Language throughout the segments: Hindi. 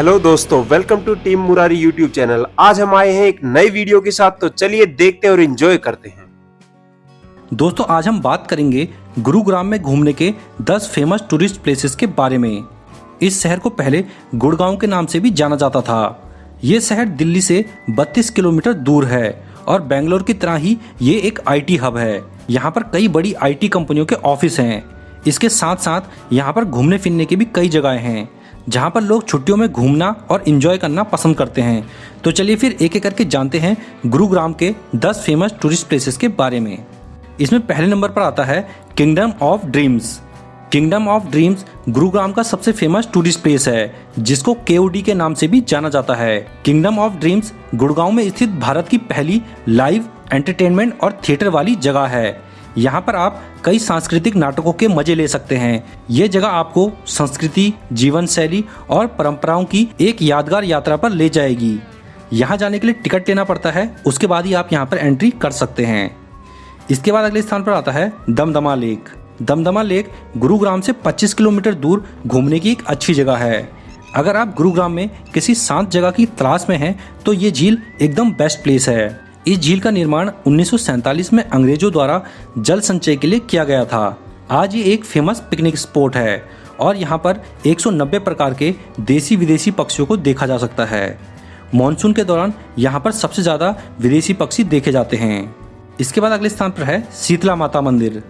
हेलो दोस्तों welcome to team Murari YouTube channel आज हम आए हैं एक नई वीडियो के साथ तो चलिए देखते और एंजॉय करते हैं। दोस्तों, आज हम बात करेंगे गुरुग्राम में घूमने के 10 फ़ेमस टूरिस्ट प्लेसेस के बारे में। इस शहर को पहले गुड़गांव के नाम से भी जाना जाता था। ये शहर दिल्ली से 32 किलोमीटर दूर है और बेंगलोर की तरह ही ये एक आईटी हब है। यहाँ पर कई बड़ी आईटी कंपनियों के ऑफ़िस हैं। इसके साथ साथ यहाँ पर घूमने फिरने की भी कई जगह हैं। जहाँ पर लोग छुट्टियों में घूमना और इन्जॉय करना पसंद करते हैं। तो चलिए फिर एक एक करके जानते हैं गुरुग्राम के 10 फ़ेमस टूरिस्ट प्लेसेस के बारे में। इसमें पहले नंबर पर आता है kingdom of dreams kingdom of dreams Gurugram का सबसे फ़ेमस टूरिस्ट प्लेस है, जिसको केओडी के नाम से भी जाना जाता है। किंगडम ऑफ़ ड्रीम्स गुड़गांव में स्थित भारत की पहली लाइव एंटरटेनमेंट और थिएटर वाली जगह है। यहाँ पर आप कई सांस्कृतिक नाटकों के मज़े ले सकते हैं। ये जगह आपको संस्कृति, जीवन शैली और परंपराओं की एक यादगार यात्रा पर ले जाएगी। यहाँ जाने के लिए टिकट लेना पड़ता है, उसके बाद ही आप यहाँ पर एंट्री कर सकते हैं। इसके बाद अगले स्थान पर आता है दमदमा लेक। दमदमा लेक गुरुग्राम से 25 किलोमीटर दूर घूमने की एक अच्छी जगह है। अगर आप गुरुग्राम में किसी शांत जगह की तलाश में हैं तो ये झील एकदम बेस्ट प्लेस है। इस झील का निर्माण उन्नीस में अंग्रेज़ों द्वारा जल संचय के लिए किया गया था। आज ये एक फ़ेमस पिकनिक स्पॉट है और यहाँ पर 190 प्रकार के देसी विदेशी पक्षियों को देखा जा सकता है। मानसून के दौरान यहाँ पर सबसे ज़्यादा विदेशी पक्षी देखे जाते हैं। इसके बाद अगले स्थान पर है शीतला माता मंदिर।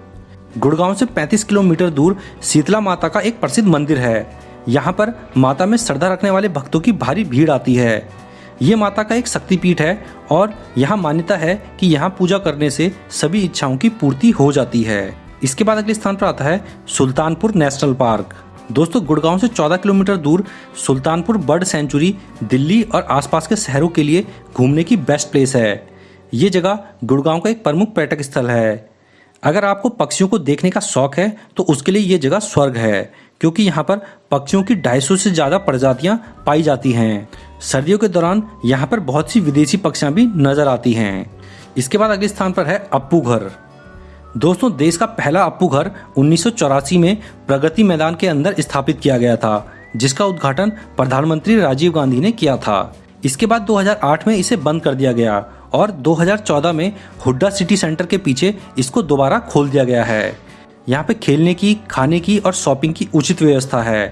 गुड़गांव से 35 किलोमीटर दूर शीतला माता का एक प्रसिद्ध मंदिर है। यहाँ पर माता में श्रद्धा रखने वाले भक्तों की भारी भीड़ आती है। ये माता का एक शक्तिपीठ है और यहाँ मान्यता है कि यहाँ पूजा करने से सभी इच्छाओं की पूर्ति हो जाती है। इसके बाद अगले स्थान पर आता है सुल्तानपुर नेशनल पार्क। दोस्तों, गुड़गांव से 14 किलोमीटर दूर सुल्तानपुर बर्ड सेंचुरी, दिल्ली और आसपास के शहरों के लिए घूमने की बेस्ट प्लेस है। ये जगह गुड़गांव का एक प्रमुख पर्यटक स्थल है। अगर आपको पक्षियों को देखने का शौक है तो उसके लिए ये जगह स्वर्ग है, क्योंकि यहाँ पर पक्षियों की ढाई से ज़्यादा प्रजातियाँ पाई जाती हैं। सर्दियों के दौरान यहाँ पर बहुत सी विदेशी पक्षियाँ भी नज़र आती हैं। इसके बाद अगले स्थान पर है अप्पू घर। दोस्तों, देश का पहला अप्पू घर उन्नीस सौ चौरासी में प्रगति मैदान के अंदर स्थापित किया गया था, जिसका उद्घाटन प्रधानमंत्री राजीव गांधी ने किया था। इसके बाद 2008 में इसे बंद कर दिया गया और 2014 में हुड्डा सिटी सेंटर के पीछे इसको दोबारा खोल दिया गया है। यहाँ पे खेलने की, खाने की और शॉपिंग की उचित व्यवस्था है।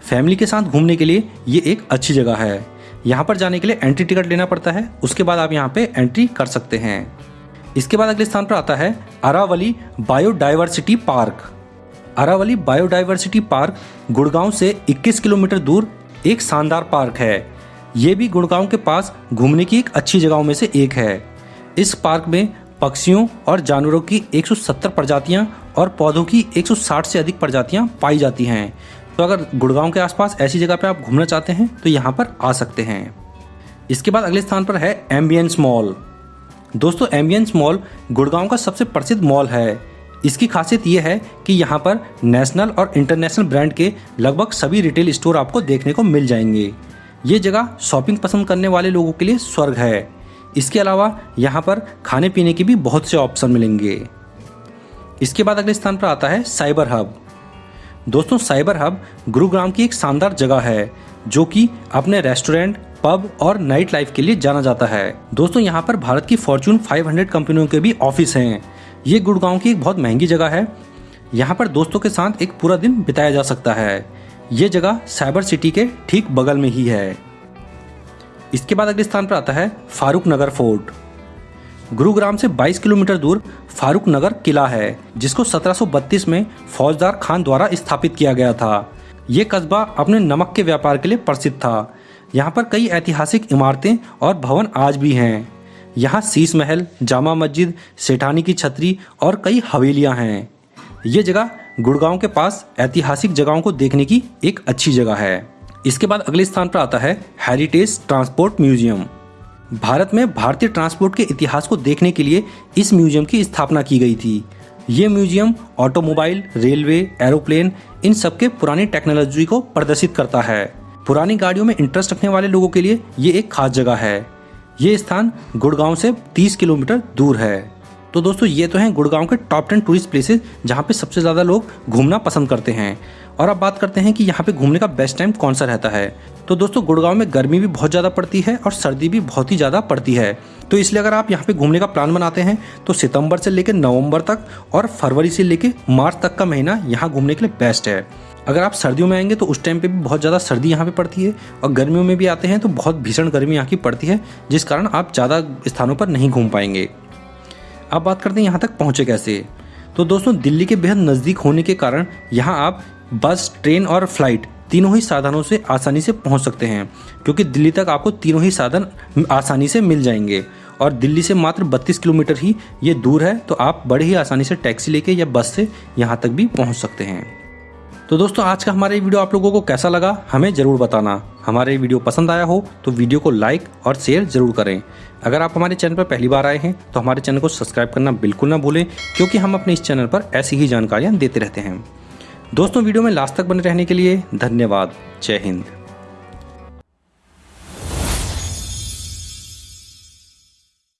फैमिली के साथ घूमने के लिए ये एक अच्छी जगह है। यहाँ पर जाने के लिए एंट्री टिकट लेना पड़ता है, उसके बाद आप यहाँ पे एंट्री कर सकते हैं। इसके बाद अगले स्थान पर आता है Aravalli biodiversity park. Aravalli biodiversity park Gurgaon से 21 किलोमीटर दूर एक शानदार पार्क है। ये भी गुड़गांव के पास घूमने की एक अच्छी जगहों में से एक है। इस पार्क में पक्षियों और जानवरों की 170 प्रजातियाँ और पौधों की 160 से अधिक प्रजातियाँ पाई जाती हैं। तो अगर गुड़गांव के आसपास ऐसी जगह पे आप घूमना चाहते हैं तो यहाँ पर आ सकते हैं। इसके बाद अगले स्थान पर है एम्बियंस मॉल दोस्तों एम्बियंस मॉल गुड़गांव का सबसे प्रसिद्ध मॉल है। इसकी खासियत यह है कि यहाँ पर नेशनल और इंटरनेशनल ब्रांड के लगभग सभी रिटेल स्टोर आपको देखने को मिल जाएँगे। ये जगह शॉपिंग पसंद करने वाले लोगों के लिए स्वर्ग है। इसके अलावा यहाँ पर खाने पीने के भी बहुत से ऑप्शन मिलेंगे। इसके बाद अगले स्थान पर आता है साइबर हब दोस्तों, साइबर हब गुरुग्राम की एक शानदार जगह है, जो कि अपने रेस्टोरेंट, पब और नाइट लाइफ के लिए जाना जाता है। दोस्तों, यहाँ पर भारत की फॉर्चून 500 कंपनियों के भी ऑफ़िस हैं। ये गुड़गांव की एक बहुत महँगी जगह है। यहाँ पर दोस्तों के साथ एक पूरा दिन बिताया जा सकता है। ये जगह साइबर सिटी के ठीक बगल में ही है। इसके बाद अगले स्थान पर आता है फारूक नगर फोर्ट। गुरुग्राम से 22 किलोमीटर दूर फारूक नगर किला है, जिसको 1732 में फौजदार खान द्वारा स्थापित किया गया था। ये कस्बा अपने नमक के व्यापार के लिए प्रसिद्ध था। यहाँ पर कई ऐतिहासिक इमारतें और भवन आज भी हैं। यहाँ शीश महल, जामा मस्जिद, सेठानी की छतरी और कई हवेलियाँ हैं। ये जगह गुड़गांव के पास ऐतिहासिक जगहों को देखने की एक अच्छी जगह है। इसके बाद अगले स्थान पर आता है हेरिटेज ट्रांसपोर्ट म्यूज़ियम भारत में भारतीय ट्रांसपोर्ट के इतिहास को देखने के लिए इस म्यूज़ियम की स्थापना की गई थी। ये म्यूज़ियम ऑटोमोबाइल, रेलवे, एरोप्लेन, इन सबके पुरानी टेक्नोलॉजी को प्रदर्शित करता है। पुरानी गाड़ियों में इंटरेस्ट रखने वाले लोगों के लिए ये एक खास जगह है। ये स्थान गुड़गांव से 30 किलोमीटर दूर है। तो दोस्तों, ये तो हैं गुड़गांव के टॉप टेन टूरिस्ट प्लेसेस जहाँ पे सबसे ज़्यादा लोग घूमना पसंद करते हैं। और अब बात करते हैं कि यहाँ पे घूमने का बेस्ट टाइम कौन सा रहता है। तो दोस्तों, गुड़गांव में गर्मी भी बहुत ज़्यादा पड़ती है और सर्दी भी बहुत ही ज़्यादा पड़ती है। तो इसलिए अगर आप यहाँ पे घूमने का प्लान बनाते हैं तो सितंबर से लेकर नवंबर तक और फरवरी से लेकर मार्च तक का महीना यहाँ घूमने के लिए बेस्ट है। अगर आप सर्दियों में आएँगे तो उस टाइम पे भी बहुत ज़्यादा सर्दी यहाँ पे पड़ती है और गर्मियों में भी आते हैं तो बहुत भीषण गर्मी यहाँ की पड़ती है, जिस कारण आप ज़्यादा स्थानों पर नहीं घूम पाएँगे। अब बात करते हैं यहाँ तक पहुँचे कैसे? तो दोस्तों, दिल्ली के बेहद नज़दीक होने के कारण यहाँ आप बस, ट्रेन और फ़्लाइट तीनों ही साधनों से आसानी से पहुँच सकते हैं, क्योंकि दिल्ली तक आपको तीनों ही साधन आसानी से मिल जाएँगे। और दिल्ली से मात्र 32 किलोमीटर ही ये दूर है तो आप बड़े ही आसानी से टैक्सी लेके या बस से यहाँ तक भी पहुँच सकते हैं। तो दोस्तों, आज का हमारा वीडियो आप लोगों को कैसा लगा, हमें ज़रूर बताना। हमारे वीडियो पसंद आया हो तो वीडियो को लाइक और शेयर ज़रूर करें। अगर आप हमारे चैनल पर पहली बार आए हैं तो हमारे चैनल को सब्सक्राइब करना बिल्कुल ना भूलें, क्योंकि हम अपने इस चैनल पर ऐसी ही जानकारियाँ देते रहते हैं। दोस्तों, वीडियो में लास्ट तक बने रहने के लिए धन्यवाद। जय हिंद।